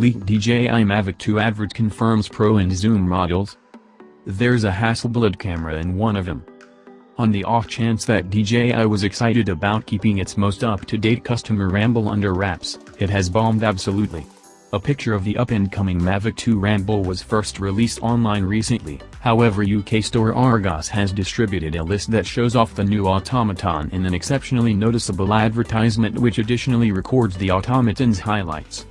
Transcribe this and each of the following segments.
Leaked DJI Mavic 2 advert confirms Pro and Zoom models. There's a Hasselblad camera in one of them. On the off chance that DJI was excited about keeping its most up-to-date customer Ramble under wraps, it has bombed absolutely. A picture of the up-and-coming Mavic 2 Ramble was first released online recently, however UK store Argos has distributed a list that shows off the new automaton in an exceptionally noticeable advertisement which additionally records the automaton's highlights.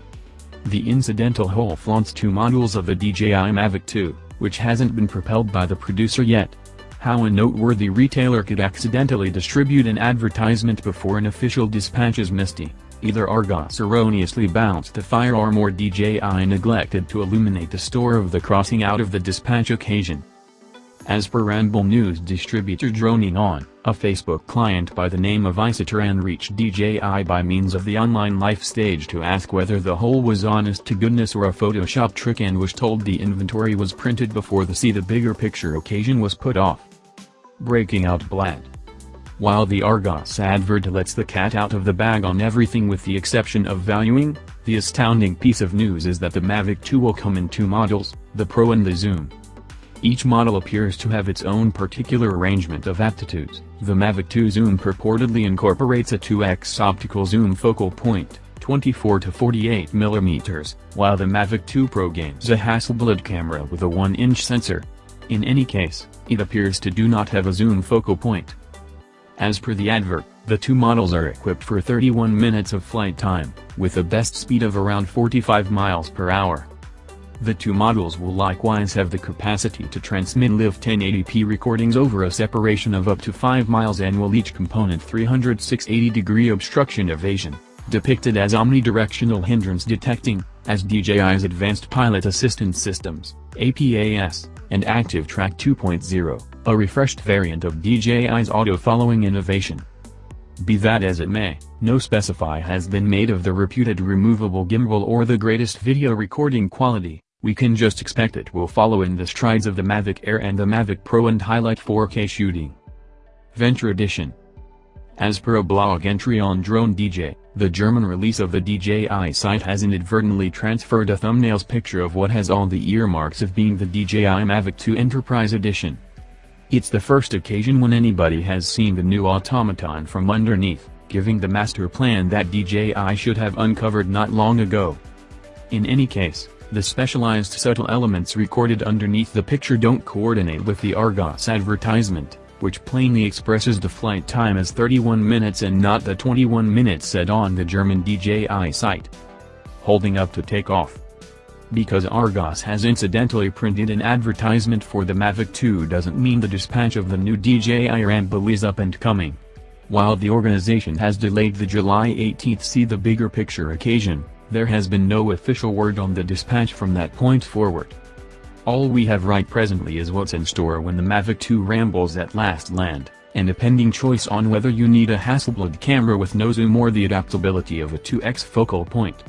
The incidental hole flaunts two models of the DJI Mavic 2, which hasn't been propelled by the producer yet. How a noteworthy retailer could accidentally distribute an advertisement before an official dispatch is misty. Either Argos erroneously bounced the firearm or DJI neglected to illuminate the store of the crossing out of the dispatch occasion. As per Ramble News distributor Droning On, a Facebook client by the name of Isotran reached DJI by means of the online life stage to ask whether the hole was honest to goodness or a Photoshop trick and was told the inventory was printed before the see the bigger picture occasion was put off. Breaking out Blad. While the Argos advert lets the cat out of the bag on everything with the exception of valuing, the astounding piece of news is that the Mavic 2 will come in two models, the Pro and the Zoom. Each model appears to have its own particular arrangement of aptitudes. The Mavic 2 Zoom purportedly incorporates a 2x optical zoom focal point, 24 to 48 mm, while the Mavic 2 Pro gains a Hasselblad camera with a 1-inch sensor. In any case, it appears to do not have a zoom focal point. As per the advert, the two models are equipped for 31 minutes of flight time, with a best speed of around 45 miles per hour. The two models will likewise have the capacity to transmit live 1080p recordings over a separation of up to 5 miles and will each component 360 degree obstruction evasion, depicted as omnidirectional hindrance detecting, as DJI's Advanced Pilot Assistance Systems, APAS, and Active Track 2.0, a refreshed variant of DJI's auto-following innovation. Be that as it may, no specify has been made of the reputed removable gimbal or the greatest video recording quality. We can just expect it will follow in the strides of the Mavic Air and the Mavic Pro and highlight 4K shooting. Venture Edition As per a blog entry on Drone DJ, the German release of the DJI site has inadvertently transferred a thumbnail's picture of what has all the earmarks of being the DJI Mavic 2 Enterprise Edition. It's the first occasion when anybody has seen the new automaton from underneath, giving the master plan that DJI should have uncovered not long ago. In any case, the specialized subtle elements recorded underneath the picture don't coordinate with the Argos advertisement, which plainly expresses the flight time as 31 minutes and not the 21 minutes said on the German DJI site. Holding up to take off. Because Argos has incidentally printed an advertisement for the Mavic 2 doesn't mean the dispatch of the new DJI Ramble is up and coming. While the organization has delayed the July 18th see the bigger picture occasion, there has been no official word on the dispatch from that point forward. All we have right presently is what's in store when the Mavic 2 rambles at last land, and a pending choice on whether you need a Hasselblad camera with no zoom or the adaptability of a 2x focal point.